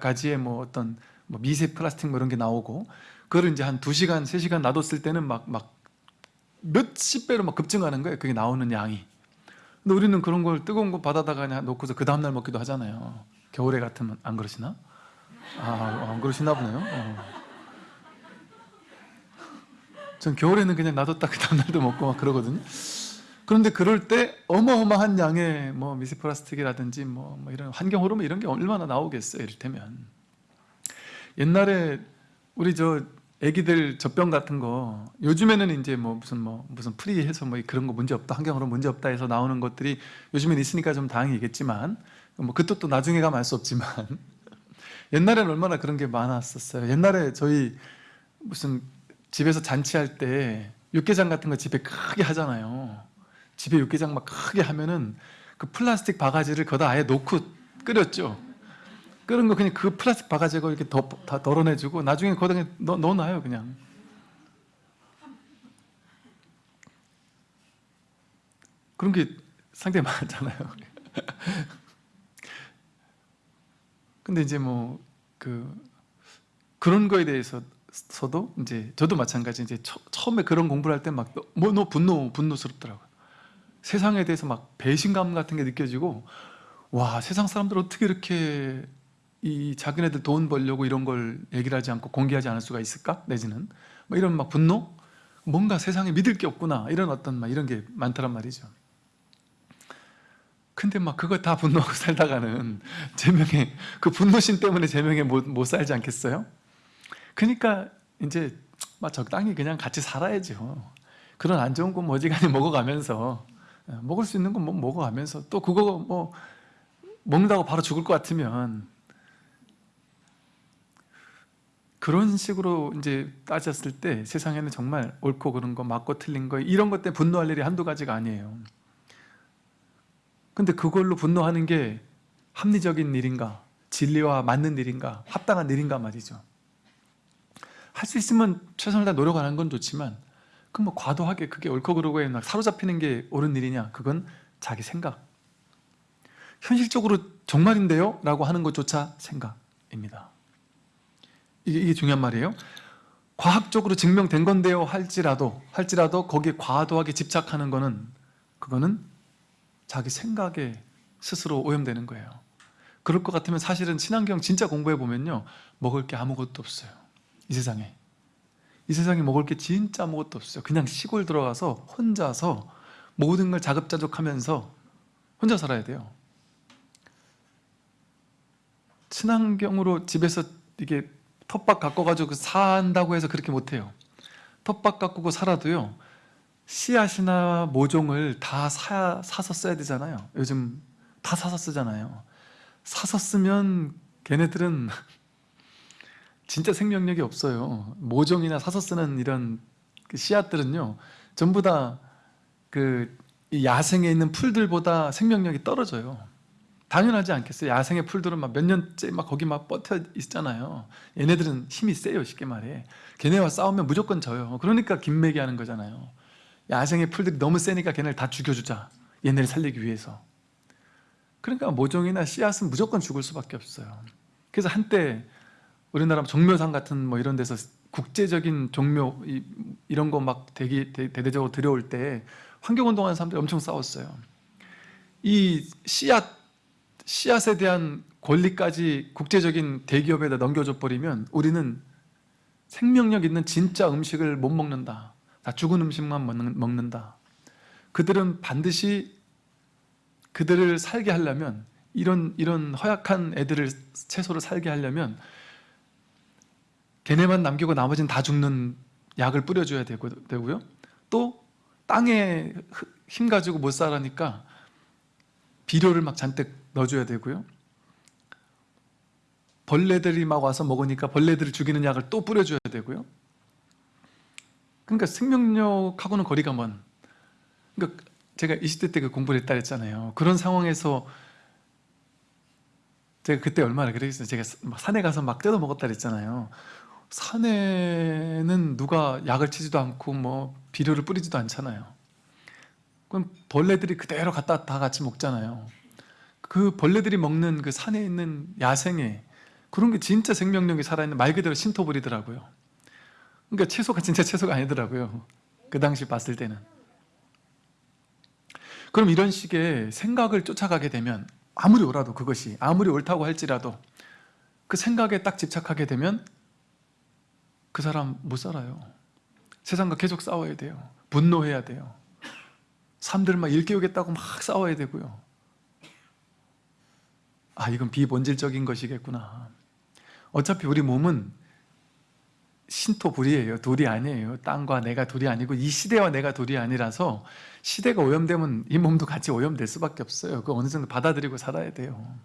가지의 뭐 어떤 뭐 미세 플라스틱 뭐 이런 게 나오고 그걸 이제 한 2시간, 3시간 놔뒀을 때는 막, 막 몇십 배로 막 급증하는 거예요. 그게 나오는 양이. 근데 우리는 그런 걸 뜨거운 거 그냥 놓고서 그 다음날 먹기도 하잖아요. 겨울에 같으면 안 그러시나? 아, 안 그러시나 보네요. 어. 전 겨울에는 그냥 놔뒀다 그 다음날도 먹고 막 그러거든요. 그런데 그럴 때 어마어마한 양의 뭐 미세플라스틱이라든지 뭐, 뭐 이런 환경 호르몬 이런 게 얼마나 나오겠어요. 이를테면 옛날에 우리 저 애기들 젖병 같은 거 요즘에는 이제 뭐 무슨 뭐 무슨 프리해서 뭐 그런 거 문제 없다 환경으로 문제 없다 해서 나오는 것들이 요즘엔 있으니까 좀 다행이겠지만 뭐 그것도 또 나중에 가면 알 수 없지만 (laughs) 옛날에는 얼마나 그런 게 많았었어요 옛날에 저희 무슨 집에서 잔치할 때 육개장 같은 거 집에 크게 하잖아요. 집에 육개장 막 크게 하면은 그 플라스틱 바가지를 거다 아예 놓고 끓였죠. 끓은 거 그냥 그 플라스틱 바가지고 이렇게 더, 다 덜어내주고 나중에 거기다 넣, 넣어놔요 그냥. 그런 게 상당히 많잖아요. (laughs) 근데 이제 뭐 그 그런 거에 대해서 도 이제 저도 마찬가지 이제 처, 처음에 그런 공부를 할 때막뭐너 분노 분노스럽더라고요. 세상에 대해서 막 배신감 같은 게 느껴지고 와 세상 사람들 어떻게 이렇게 이 자기네들 돈 벌려고 이런 걸 얘기를 하지 않고 공개하지 않을 수가 있을까? 내지는 뭐 이런 막 분노? 뭔가 세상에 믿을 게 없구나 이런 어떤 막 이런 게 많더란 말이죠. 근데 막 그거 다 분노하고 (laughs) 살다가는 제명에 그 분노심 때문에 제명에 못, 못 살지 않겠어요? 그러니까 이제 막 적당히 그냥 같이 살아야죠. 그런 안 좋은 건 어지간히 (laughs) 먹어가면서 어, 먹을 수 있는 건 뭐 먹어가면서 또 그거 뭐 먹는다고 바로 죽을 것 같으면 그런 식으로 이제 따졌을 때 세상에는 정말 옳고 그른 거 맞고 틀린 거 이런 것 때문에 분노할 일이 한두 가지가 아니에요 근데 그걸로 분노하는 게 합리적인 일인가 진리와 맞는 일인가 합당한 일인가 말이죠 할 수 있으면 최선을 다 노력하는 건 좋지만 그뭐 과도하게 그게 옳고 그르고에 막 사로잡히는 게 옳은 일이냐? 그건 자기 생각. 현실적으로 정말인데요? 라고 하는 것조차 생각입니다. 이게, 이게 중요한 말이에요. 과학적으로 증명된 건데요 할지라도 할지라도 거기에 과도하게 집착하는 거는 그거는 자기 생각에 스스로 오염되는 거예요. 그럴 것 같으면 사실은 친환경 진짜 공부해 보면요. 먹을 게 아무것도 없어요 이 세상에. 이 세상에 먹을 게 진짜 아무것도 없어요. 그냥 시골 들어가서 혼자서 모든 걸 자급자족하면서 혼자 살아야 돼요. 친환경으로 집에서 이게 텃밭 가꿔가지고 산다고 해서 그렇게 못해요. 텃밭 가꾸고 살아도요 씨앗이나 모종을 다 사, 사서 써야 되잖아요. 요즘 다 사서 쓰잖아요. 사서 쓰면 걔네들은 진짜 생명력이 없어요. 모종이나 사서 쓰는 이런 그 씨앗들은요 전부 다 그 야생에 있는 풀들보다 생명력이 떨어져요. 당연하지 않겠어요? 야생의 풀들은 막 몇 년째 막 거기 막 뻗혀 있잖아요. 얘네들은 힘이 세요 쉽게 말해. 걔네와 싸우면 무조건 져요. 그러니까 김매기 하는 거잖아요. 야생의 풀들이 너무 세니까 걔네를 다 죽여주자. 얘네를 살리기 위해서. 그러니까 모종이나 씨앗은 무조건 죽을 수밖에 없어요. 그래서 한때 우리나라 종묘상 같은 뭐 이런 데서 국제적인 종묘 이, 이런 거 막 대기 대, 대대적으로 들여올 때 환경운동하는 사람들이 엄청 싸웠어요. 이 씨앗 씨앗에 대한 권리까지 국제적인 대기업에다 넘겨줘 버리면 우리는 생명력 있는 진짜 음식을 못 먹는다. 다 죽은 음식만 먹는 다. 그들은 반드시 그들을 살게 하려면 이런 이런 허약한 애들을 채소를 살게 하려면 걔네만 남기고 나머지는 다 죽는 약을 뿌려줘야 되고, 되고요. 또 땅에 힘 가지고 못 살아니까 비료를 막 잔뜩 넣어줘야 되고요. 벌레들이 막 와서 먹으니까 벌레들을 죽이는 약을 또 뿌려줘야 되고요. 그러니까 생명력하고는 거리가 먼. 그러니까 제가 20대 때 그 공부를 했다 했잖아요. 그런 상황에서 제가 그때 얼마나 그랬어요. 제가 막 산에 가서 막 뜯어 먹었다 그랬잖아요 산에는 누가 약을 치지도 않고 뭐 비료를 뿌리지도 않잖아요. 그럼 벌레들이 그대로 갖다 다 같이 먹잖아요. 그 벌레들이 먹는 그 산에 있는 야생에 그런 게 진짜 생명력이 살아있는 말 그대로 신토불이더라고요. 그러니까 채소가 진짜 채소가 아니더라고요. 그 당시 봤을 때는. 그럼 이런 식의 생각을 쫓아가게 되면 아무리 옳아도 그것이 아무리 옳다고 할지라도 그 생각에 딱 집착하게 되면 그 사람 못 살아요. 세상과 계속 싸워야 돼요. 분노해야 돼요. 사람들 막 일깨우겠다고 막 싸워야 되고요. 아 이건 비본질적인 것이겠구나. 어차피 우리 몸은 신토불이에요. 둘이 아니에요. 땅과 내가 둘이 아니고 이 시대와 내가 둘이 아니라서 시대가 오염되면 이 몸도 같이 오염될 수밖에 없어요. 그 어느 정도 받아들이고 살아야 돼요.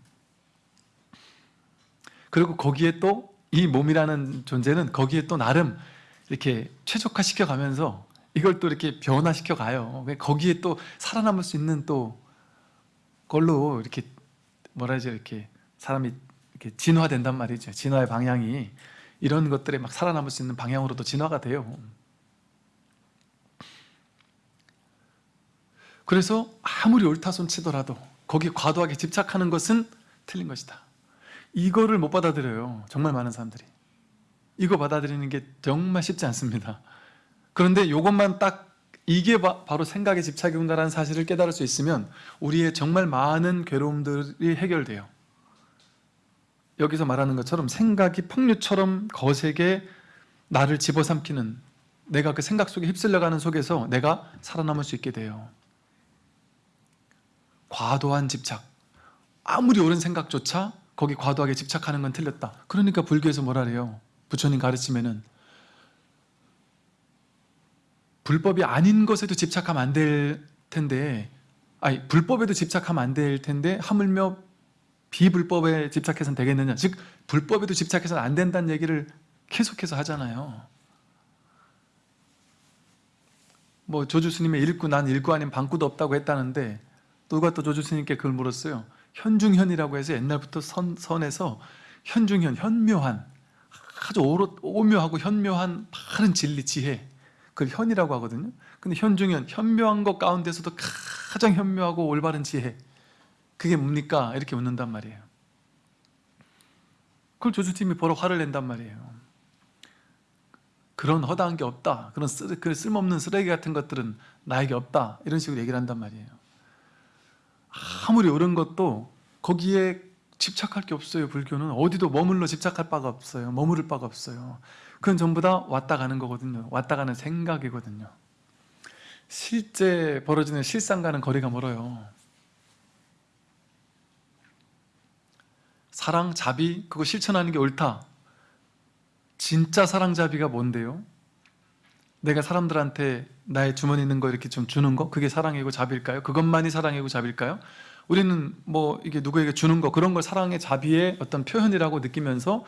그리고 거기에 또 이 몸이라는 존재는 거기에 또 나름 이렇게 최적화시켜 가면서 이걸 또 이렇게 변화시켜 가요. 거기에 또 살아남을 수 있는 또 걸로 이렇게 뭐라 하죠? 이렇게 사람이 이렇게 진화된단 말이죠. 진화의 방향이 이런 것들에 막 살아남을 수 있는 방향으로도 진화가 돼요. 그래서 아무리 옳다 손 치더라도 거기에 과도하게 집착하는 것은 틀린 것이다 이거를 못 받아들여요 정말 많은 사람들이 이거 받아들이는 게 정말 쉽지 않습니다. 그런데 이것만 딱 이게 바, 로 생각의 집착이 온다는 사실을 깨달을 수 있으면 우리의 정말 많은 괴로움들이 해결돼요. 여기서 말하는 것처럼 생각이 풍류처럼 거세게 나를 집어삼키는 내가 그 생각 속에 휩쓸려가는 속에서 내가 살아남을 수 있게 돼요. 과도한 집착. 아무리 옳은 생각조차 거기 과도하게 집착하는 건 틀렸다. 그러니까 불교에서 뭐라 그래요? 부처님 가르치면은 불법이 아닌 것에도 집착하면 안 될 텐데 아니 불법에도 집착하면 안 될 텐데 하물며 비불법에 집착해서는 되겠느냐 즉 불법에도 집착해서는 안 된다는 얘기를 계속해서 하잖아요 뭐 조주스님의 일구 난 일구 아닌 방구도 없다고 했다는데 누가 또 조주스님께 그걸 물었어요 현중현이라고 해서 옛날부터 선, 선에서 현중현, 현묘한 아주 오로, 오묘하고 현묘한 바른 진리, 지혜. 그걸 현이라고 하거든요. 근데 현중현, 현묘한 것 가운데서도 가장 현묘하고 올바른 지혜. 그게 뭡니까? 이렇게 묻는단 말이에요. 그걸 조주팀이 보러 화를 낸단 말이에요. 그런 허다한 게 없다. 그런 쓰, 그 쓸모없는 쓰레기 같은 것들은 나에게 없다. 이런 식으로 얘기를 한단 말이에요 아무리 옳은 것도 거기에 집착할 게 없어요 불교는. 어디도 머물러 집착할 바가 없어요. 머무를 바가 없어요. 그건 전부 다 왔다 가는 거거든요. 왔다 가는 생각이거든요. 실제 벌어지는 실상과는 거리가 멀어요. 사랑, 자비 그거 실천하는 게 옳다. 진짜 사랑, 자비가 뭔데요? 내가 사람들한테 나의 주머니 있는 거 이렇게 좀 주는 거 그게 사랑이고 자비일까요? 그것만이 사랑이고 자비일까요? 우리는 뭐 이게 누구에게 주는 거 그런 걸 사랑의 자비의 어떤 표현이라고 느끼면서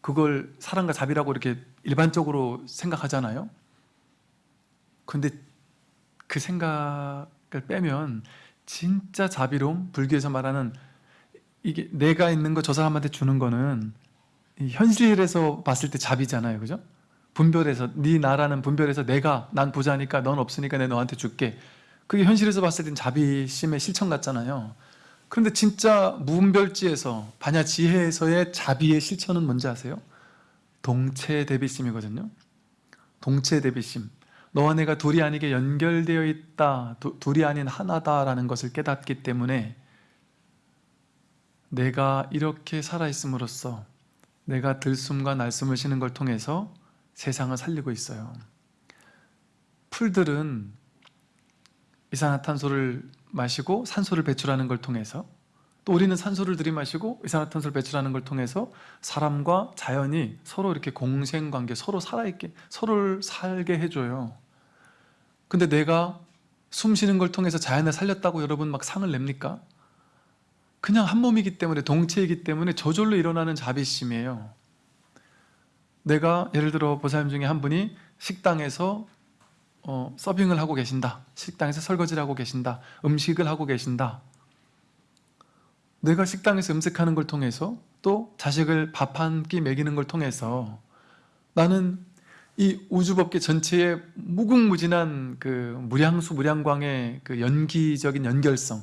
그걸 사랑과 자비라고 이렇게 일반적으로 생각하잖아요. 근데 그 생각을 빼면 진짜 자비로움, 불교에서 말하는 이게 내가 있는 거 저 사람한테 주는 거는 현실에서 봤을 때 자비잖아요. 그죠? 분별해서 네 나라는 분별해서 내가 난 부자니까 넌 없으니까 내 너한테 줄게. 그게 현실에서 봤을 땐 자비심의 실천 같잖아요. 그런데 진짜 무분별지에서 반야 지혜에서의 자비의 실천은 뭔지 아세요? 동체 대비심이거든요. 동체 대비심. 너와 내가 둘이 아니게 연결되어 있다 두, 둘이 아닌 하나다라는 것을 깨닫기 때문에 내가 이렇게 살아있음으로써 내가 들숨과 날숨을 쉬는 걸 통해서 세상을 살리고 있어요. 풀들은 이산화탄소를 마시고 산소를 배출하는 걸 통해서 또 우리는 산소를 들이마시고 이산화탄소를 배출하는 걸 통해서 사람과 자연이 서로 이렇게 공생관계 서로 살아있게 서로를 살게 해줘요. 근데 내가 숨 쉬는 걸 통해서 자연을 살렸다고 여러분 막 상을 냅니까? 그냥 한 몸이기 때문에 동체이기 때문에 저절로 일어나는 자비심이에요 내가 예를 들어 보살님 중에 한 분이 식당에서 어, 서빙을 하고 계신다. 식당에서 설거지를 하고 계신다. 음식을 하고 계신다. 내가 식당에서 음식하는 걸 통해서 또 자식을 밥 한 끼 먹이는 걸 통해서 나는 이 우주법계 전체의 무궁무진한 그 무량수 무량광의 그 연기적인 연결성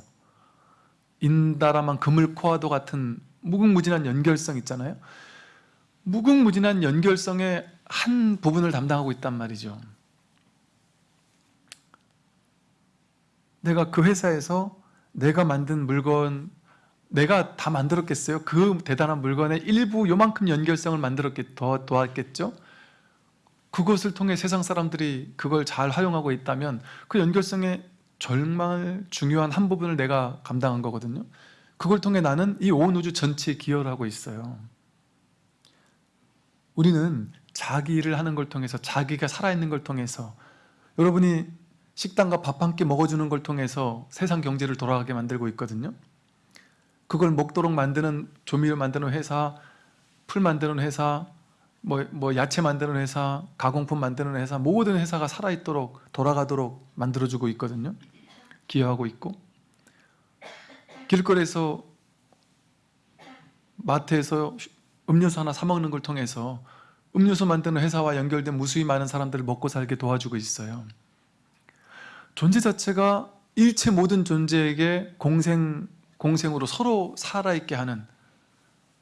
인다라만 그물코아도 같은 무궁무진한 연결성 있잖아요 무궁무진한 연결성의 한 부분을 담당하고 있단 말이죠 내가 그 회사에서 내가 만든 물건 내가 다 만들었겠어요? 그 대단한 물건의 일부 요만큼 연결성을 만들었겠, 더, 도왔겠죠? 그것을 통해 세상 사람들이 그걸 잘 활용하고 있다면 그 연결성의 정말 중요한 한 부분을 내가 감당한 거거든요 그걸 통해 나는 이 온 우주 전체에 기여를 하고 있어요 우리는 자기 일을 하는 걸 통해서 자기가 살아있는 걸 통해서 여러분이 식당과 밥 한 끼 먹어주는 걸 통해서 세상 경제를 돌아가게 만들고 있거든요. 그걸 먹도록 만드는 조미료 만드는 회사 풀 만드는 회사 뭐, 뭐 야채 만드는 회사 가공품 만드는 회사 모든 회사가 살아있도록 돌아가도록 만들어주고 있거든요. 기여하고 있고. 길거리에서 마트에서 음료수 하나 사 먹는 걸 통해서 음료수 만드는 회사와 연결된 무수히 많은 사람들을 먹고 살게 도와주고 있어요. 존재 자체가 일체 모든 존재에게 공생, 공생으로 서로 살아있게 하는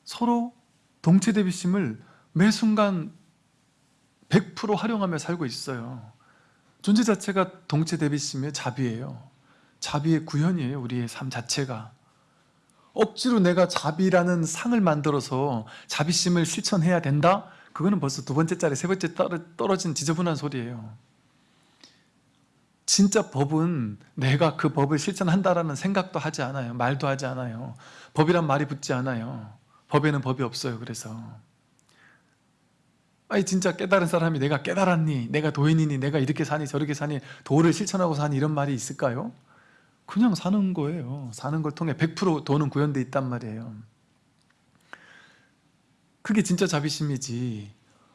서로 동체 대비심을 매 순간 100% 활용하며 살고 있어요. 존재 자체가 동체 대비심의 자비예요. 자비의 구현이에요 우리의 삶 자체가 억지로 내가 자비라는 상을 만들어서 자비심을 실천해야 된다? 그거는 벌써 두 번째 짜리 세 번째 떨어진 지저분한 소리예요 진짜 법은 내가 그 법을 실천한다라는 생각도 하지 않아요 말도 하지 않아요 법이란 말이 붙지 않아요 법에는 법이 없어요 그래서 아니 진짜 깨달은 사람이 내가 깨달았니? 내가 도인이니? 내가 이렇게 사니 저렇게 사니? 도를 실천하고 사니? 이런 말이 있을까요? 그냥 사는 거예요. 사는 걸 통해 100% 도는 구현돼 있단 말이에요. 그게 진짜 자비심이지.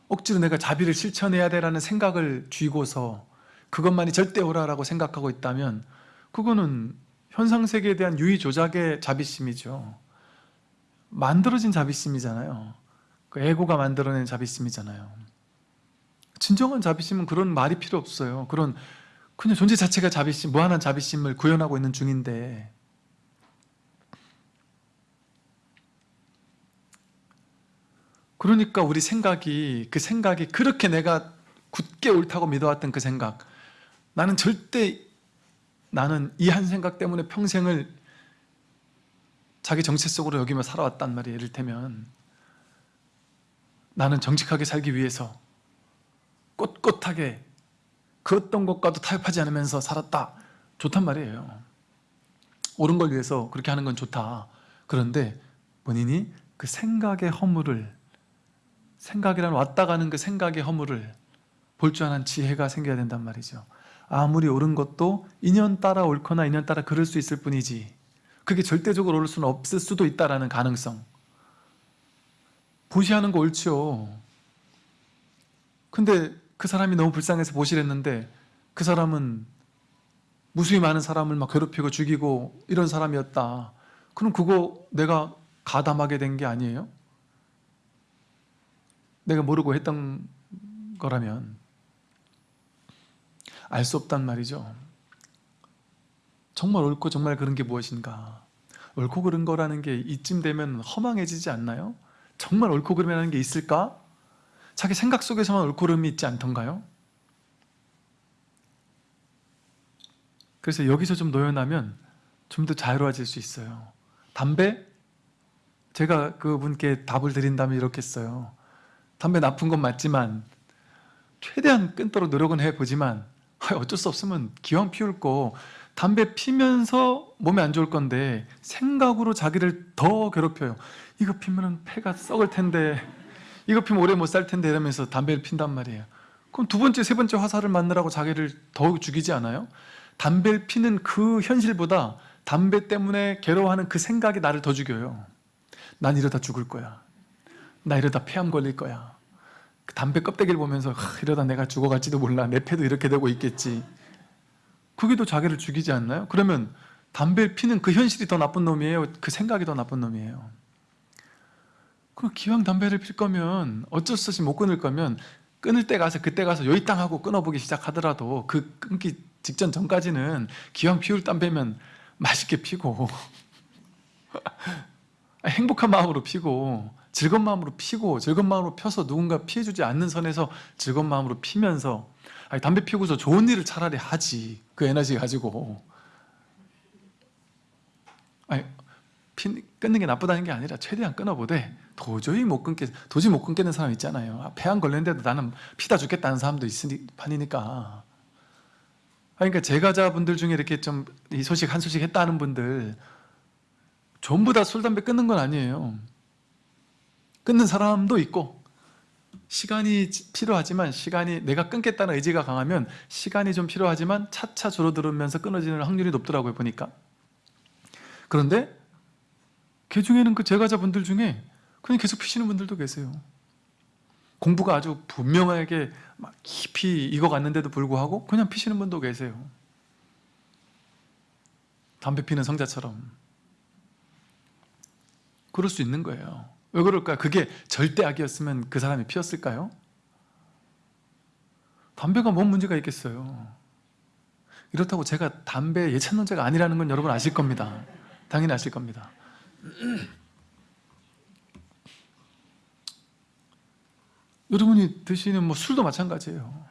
억지로 내가 자비를 실천해야 되라는 생각을 쥐고서 그것만이 절대 오라라고 생각하고 있다면 그거는 현상세계에 대한 유의 조작의 자비심이죠. 만들어진 자비심이잖아요. 그 에고가 만들어낸 자비심이잖아요. 진정한 자비심은 그런 말이 필요 없어요. 그런 그냥 존재 자체가 자비심, 무한한 자비심을 구현하고 있는 중인데 그러니까 우리 생각이 그 생각이 그렇게 내가 굳게 옳다고 믿어왔던 그 생각 나는 절대 나는 이 한 생각 때문에 평생을 자기 정체 속으로 여기며 살아왔단 말이에요. 이를테면 나는 정직하게 살기 위해서 꼿꼿하게 그 어떤 것과도 타협하지 않으면서 살았다. 좋단 말이에요. 옳은 걸 위해서 그렇게 하는 건 좋다. 그런데 본인이 그 생각의 허물을 생각이란 왔다 가는 그 생각의 허물을 볼 줄 아는 지혜가 생겨야 된단 말이죠. 아무리 옳은 것도 인연 따라 옳거나 인연 따라 그럴 수 있을 뿐이지 그게 절대적으로 옳을 수는 없을 수도 있다는 가능성. 보시하는 거 옳죠 근데 그 사람이 너무 불쌍해서 보시랬는데 그 사람은 무수히 많은 사람을 막 괴롭히고 죽이고 이런 사람이었다 그럼 그거 내가 가담하게 된 게 아니에요? 내가 모르고 했던 거라면 알 수 없단 말이죠 정말 옳고 정말 그런 게 무엇인가 옳고 그른 거라는 게 이쯤 되면 허망해지지 않나요? 정말 옳고 그름이라는 게 있을까? 자기 생각 속에서만 옳고 그름이 있지 않던가요? 그래서 여기서 좀 노연하면 좀 더 자유로워질 수 있어요 담배? 제가 그분께 답을 드린다면 이렇게 했어요 담배 나쁜 건 맞지만 최대한 끊도록 노력은 해보지만 어쩔 수 없으면 기왕 피울 거 담배 피면서 몸에 안 좋을 건데 생각으로 자기를 더 괴롭혀요 이거 피면 폐가 썩을 텐데 이거 피면 오래 못 살 텐데 이러면서 담배를 핀단 말이에요 그럼 두 번째 세 번째 화살을 맞느라고 자기를 더욱 죽이지 않아요? 담배를 피는 그 현실보다 담배 때문에 괴로워하는 그 생각이 나를 더 죽여요 난 이러다 죽을 거야 나 이러다 폐암 걸릴 거야 그 담배 껍데기를 보면서 이러다 내가 죽어갈지도 몰라 내 폐도 이렇게 되고 있겠지 그게 더 자기를 죽이지 않나요? 그러면 담배를 피는 그 현실이 더 나쁜 놈이에요? 그 생각이 더 나쁜 놈이에요? 그럼 기왕 담배를 필 거면 어쩔 수 없이 못 끊을 거면 끊을 때 가서 그때 가서 요이 땅 하고 끊어보기 시작하더라도 그 끊기 직전 전까지는 기왕 피울 담배면 맛있게 피고 (laughs) 행복한 마음으로 피고 즐거운 마음으로 피고 즐거운 마음으로 펴서 누군가 피해주지 않는 선에서 즐거운 마음으로 피면서 아니, 담배 피우고서 좋은 일을 차라리 하지. 그 에너지 가지고. 아니, 피, 끊는 게 나쁘다는 게 아니라 최대한 끊어보되 도저히 못 끊게 도저히 못 끊겠는 사람 있잖아요. 아, 폐암 걸렸는데도 나는 피다 죽겠다는 사람도 있으니 판이니까. 그러니까 제가자분들 중에 이렇게 좀 이 소식 한 소식 했다는 분들 전부 다 술, 담배 끊는 건 아니에요. 끊는 사람도 있고 시간이 필요하지만 시간이 내가 끊겠다는 의지가 강하면 시간이 좀 필요하지만 차차 줄어들면서 끊어지는 확률이 높더라고요 보니까. 그런데 그 중에는 그 제가자분들 중에 그냥 계속 피시는 분들도 계세요. 공부가 아주 분명하게 막 깊이 익어갔는데도 불구하고 그냥 피시는 분도 계세요. 담배 피는 성자처럼. 그럴 수 있는 거예요. 왜 그럴까요? 그게 절대 악이었으면 그 사람이 피었을까요? 담배가 뭔 문제가 있겠어요? 이렇다고 제가 담배 예찬론자가 아니라는 건 여러분 아실 겁니다. 당연히 아실 겁니다 (clears throat) 여러분이 드시는 뭐 술도 마찬가지예요.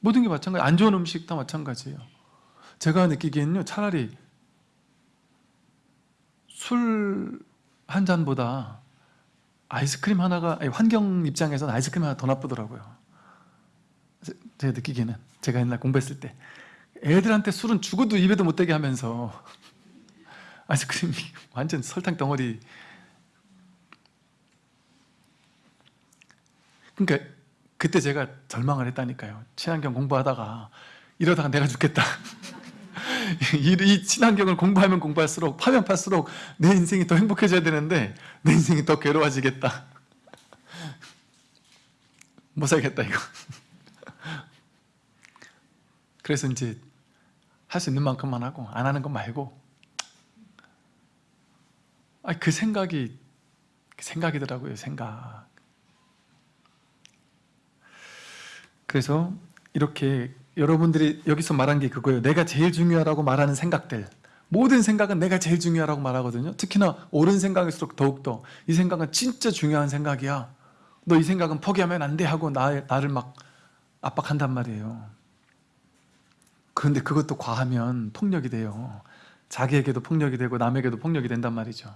모든 게 마찬가지. 안 좋은 음식 다 마찬가지예요. 제가 느끼기에는요, 차라리 술 한 잔보다 아이스크림 하나가 아니, 환경 입장에서는 아이스크림 하나 더 나쁘더라고요. 제- 제가 느끼기에는 제가 옛날 공부했을 때 애들한테 술은 죽어도 입에도 못 대게 하면서 아이스크림이 (laughs) 완전 설탕 덩어리. 그러니까 그때 제가 절망을 했다니까요. 친환경 공부하다가 이러다가 내가 죽겠다. (laughs) 이, 이 친환경을 공부하면 공부할수록 파면 팔수록 내 인생이 더 행복해져야 되는데 내 인생이 더 괴로워지겠다. (laughs) 못 살겠다 이거. 그래서 이제 할 수 있는 만큼만 하고 안 하는 것 말고 아, 그 생각이 그 생각이더라고요 생각. 그래서 이렇게 여러분들이 여기서 말한 게 그거예요. 내가 제일 중요하다고 말하는 생각들. 모든 생각은 내가 제일 중요하다고 말하거든요. 특히나 옳은 생각일수록 더욱더 이 생각은 진짜 중요한 생각이야. 너 이 생각은 포기하면 안 돼 하고 나, 나를 막 압박한단 말이에요. 그런데 그것도 과하면 폭력이 돼요. 자기에게도 폭력이 되고 남에게도 폭력이 된단 말이죠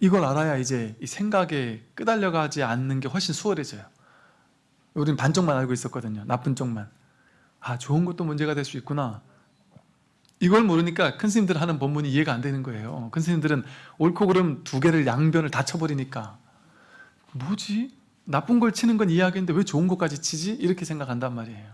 이걸 알아야 이제 이 생각에 끄달려가지 않는 게 훨씬 수월해져요. 우리는 반쪽만 알고 있었거든요. 나쁜 쪽만. 아 좋은 것도 문제가 될 수 있구나. 이걸 모르니까 큰 스님들 하는 법문이 이해가 안 되는 거예요. 큰 스님들은 옳고 그름 두 개를 양변을 다 쳐버리니까 뭐지? 나쁜 걸 치는 건 이해하겠는데 왜 좋은 것까지 치지? 이렇게 생각한단 말이에요